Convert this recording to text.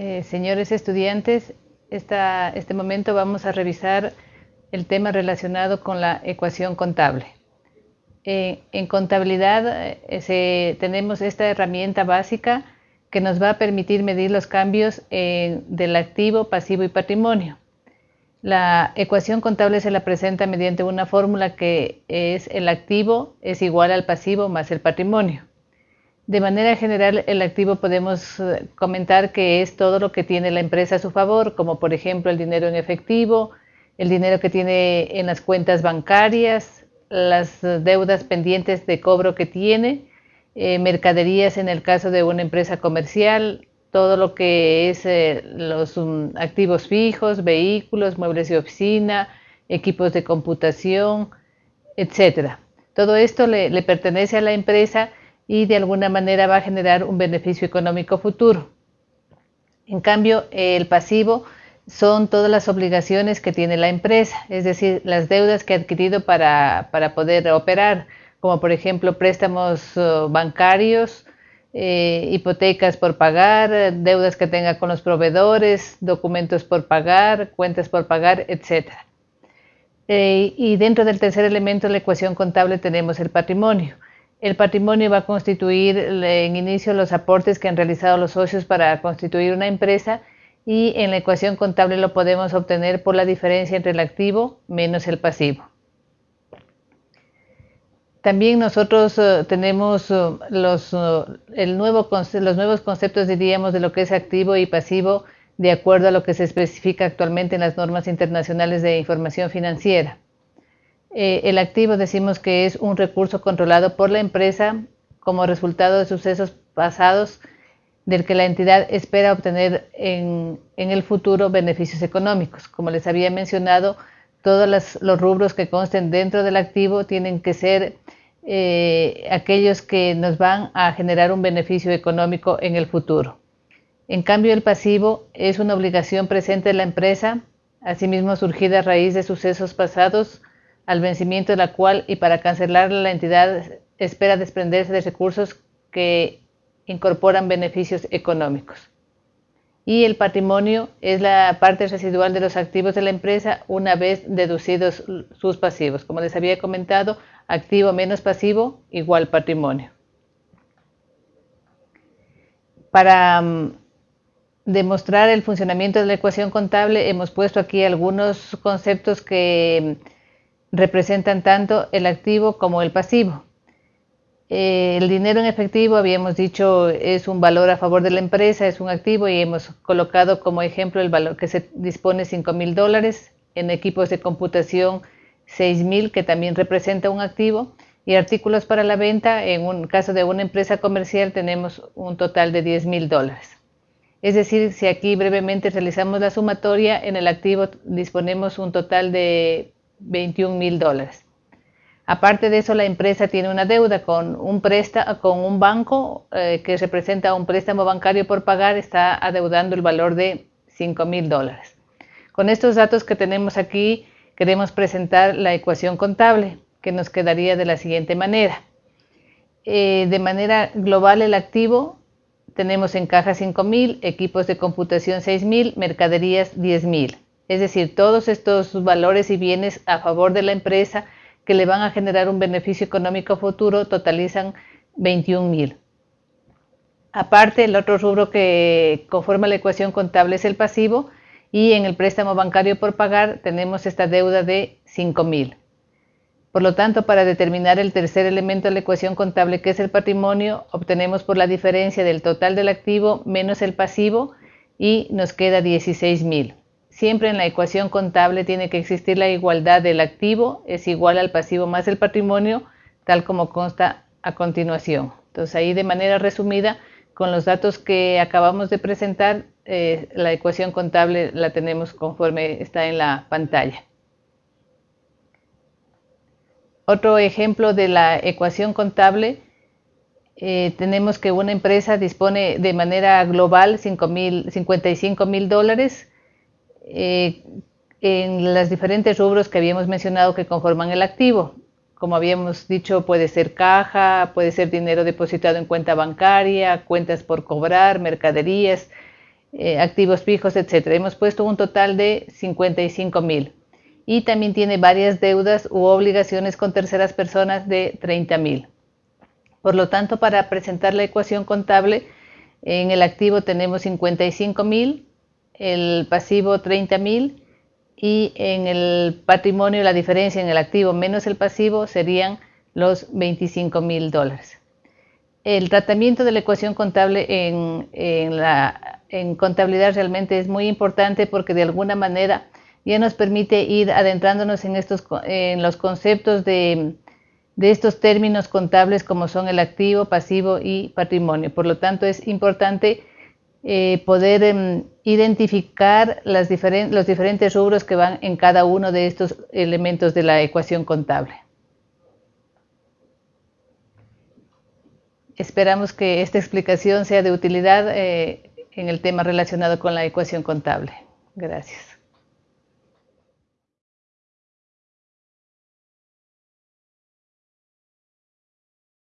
Eh, señores estudiantes, este momento vamos a revisar el tema relacionado con la ecuación contable. Eh, en contabilidad eh, tenemos esta herramienta básica que nos va a permitir medir los cambios del activo, pasivo y patrimonio. La ecuación contable se la presenta mediante una fórmula que es el activo es igual al pasivo más el patrimonio. De manera general, el activo podemos eh, comentar que es todo lo que tiene la empresa a su favor, como por ejemplo el dinero en efectivo, el dinero que tiene en las cuentas bancarias, las deudas pendientes de cobro que tiene, eh, mercaderías en el caso de una empresa comercial, todo lo que es eh, los um, activos fijos, vehículos, muebles de oficina, equipos de computación, etcétera. Todo esto le pertenece a la empresa y de alguna manera va a generar un beneficio económico futuro. En cambio, el pasivo son todas las obligaciones que tiene la empresa, es decir, las deudas que ha adquirido para, poder operar, como por ejemplo préstamos uh, bancarios, eh, hipotecas por pagar, deudas que tenga con los proveedores, documentos por pagar, cuentas por pagar, etc. Eh, y dentro del tercer elemento de la ecuación contable tenemos el patrimonio. El patrimonio va a constituir en inicio los aportes que han realizado los socios para constituir una empresa y en la ecuación contable lo podemos obtener por la diferencia entre el activo menos el pasivo. También nosotros eh, tenemos eh, los, eh, los nuevos conceptos, diríamos, de lo que es activo y pasivo de acuerdo a lo que se especifica actualmente en las normas internacionales de información financiera. Eh, el activo decimos que es un recurso controlado por la empresa como resultado de sucesos pasados del que la entidad espera obtener en, el futuro beneficios económicos. Como les había mencionado, todos los rubros que consten dentro del activo tienen que ser eh, aquellos que nos van a generar un beneficio económico en el futuro. En cambio, el pasivo es una obligación presente de la empresa, asimismo surgida a raíz de sucesos pasados al vencimiento de la cual y para cancelar la entidad espera desprenderse de recursos que incorporan beneficios económicos. Y el patrimonio es la parte residual de los activos de la empresa una vez deducidos sus pasivos. Como les había comentado, activo menos pasivo igual patrimonio. Para mm, demostrar el funcionamiento de la ecuación contable hemos puesto aquí algunos conceptos que representan tanto el activo como el pasivo. Eh, el dinero en efectivo, habíamos dicho, es un valor a favor de la empresa, es un activo y hemos colocado como ejemplo el valor que se dispone 5 mil dólares, en equipos de computación 6 mil, que también representa un activo, y artículos para la venta, en un caso de una empresa comercial tenemos un total de 10 mil dólares. Es decir, si aquí brevemente realizamos la sumatoria, en el activo disponemos un total de 21 mil dólares. Aparte de eso, la empresa tiene una deuda con un, préstamo, con un banco eh, que representa un préstamo bancario por pagar, está adeudando el valor de 5 mil dólares. Con estos datos que tenemos aquí, queremos presentar la ecuación contable, que nos quedaría de la siguiente manera. Eh, de manera global, el activo tenemos en caja 5 mil, equipos de computación 6 mil, mercaderías 10 mil. Es decir, todos estos valores y bienes a favor de la empresa que le van a generar un beneficio económico futuro totalizan 21 mil. Aparte, el otro rubro que conforma la ecuación contable es el pasivo y en el préstamo bancario por pagar tenemos esta deuda de 5 mil. Por lo tanto, para determinar el tercer elemento de la ecuación contable, que es el patrimonio, obtenemos por la diferencia del total del activo menos el pasivo y nos queda 16 mil. Siempre en la ecuación contable tiene que existir la igualdad del activo es igual al pasivo más el patrimonio, tal como consta a continuación. Entonces ahí de manera resumida, con los datos que acabamos de presentar, eh, la ecuación contable la tenemos conforme está en la pantalla. Otro ejemplo de la ecuación contable, eh, tenemos que una empresa dispone de manera global 55 mil dólares eh, en los diferentes rubros que habíamos mencionado que conforman el activo. Como habíamos dicho, puede ser caja, puede ser dinero depositado en cuenta bancaria, cuentas por cobrar, mercaderías, eh, activos fijos, etc. Hemos puesto un total de 55 mil. Y también tiene varias deudas u obligaciones con terceras personas de 30 mil. Por lo tanto, para presentar la ecuación contable, en el activo tenemos 55 mil, el pasivo 30 mil y en el patrimonio la diferencia en el activo menos el pasivo serían los 25 mil dólares. El tratamiento de la ecuación contable en, la, en contabilidad realmente es muy importante porque de alguna manera ya nos permite ir adentrándonos en, estos, en los conceptos de, de estos términos contables como son el activo, pasivo y patrimonio. Por lo tanto, es importante eh, poder em, identificar las los diferentes rubros que van en cada uno de estos elementos de la ecuación contable. Esperamos que esta explicación sea de utilidad eh, en el tema relacionado con la ecuación contable. Gracias.